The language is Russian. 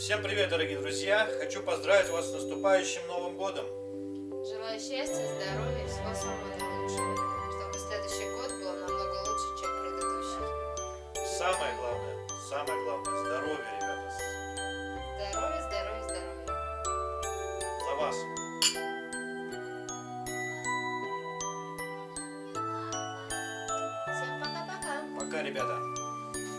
Всем привет, дорогие друзья! Хочу поздравить вас с наступающим Новым Годом! Желаю счастья, здоровья и всего самого наилучшего, чтобы следующий год был намного лучше, чем предыдущий. Самое главное, самое главное, здоровье, ребята! Здоровье, здоровье, здоровье. За вас! Всем пока-пока. Пока, ребята!